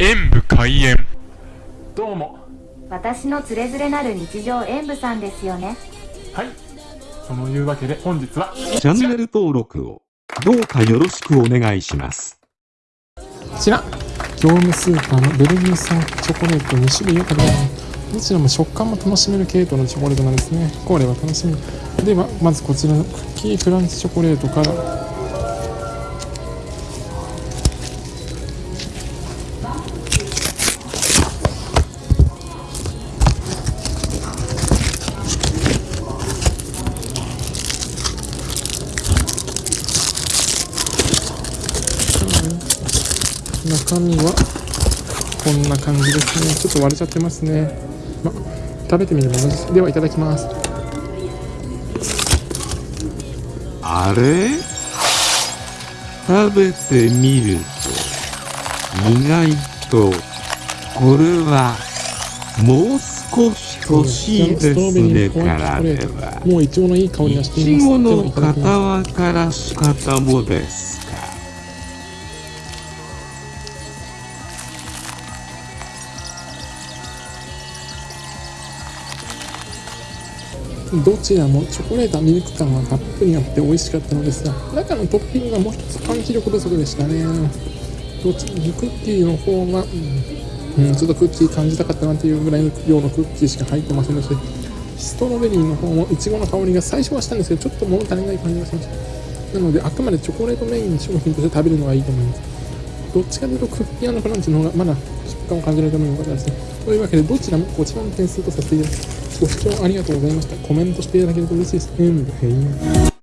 演武開演。どうも。私のつれづれなる日常演舞さんですよね。はい。そのいうわけで本日はチャンネル登録をどうかよろしくお願いします。こちら。業務スーパーのベルギー産チョコレート2種類を食べますどちらも食感も楽しめる系統のチョコレートなんですね。これは楽しみ。ではまずこちらのクッキークランチチョコレートから中身はこんな感じですね。ちょっと割れちゃってますね、ま、食べてみるものです。ではいただきます。あれ？食べてみると、意外と、これは、もう少し欲しいですね。からでは、もうイチゴのいい香りがいしています。ちごの片輪から仕方もですどちらもチョコレートはミルク感がたっぷりあって美味しかったのですが中のトッピングがもう一つパンチ力不足でしたね。どちらもクッキーの方が、うん、ちょっとクッキー感じたかったなっていうぐらいの量のクッキーしか入ってませんでした。ストロベリーの方もいちごの香りが最初はしたんですけどちょっと物足りない感じがしました。なのであくまでチョコレートメインの商品として食べるのがいいと思います。どっちかというとクッキークランチの方がまだ食感を感じるために良かったです。ねというわけでどちらもこちらの点数とさせていただきます。ご視聴ありがとうございましたコメントしていただけると嬉しいです。うん、へい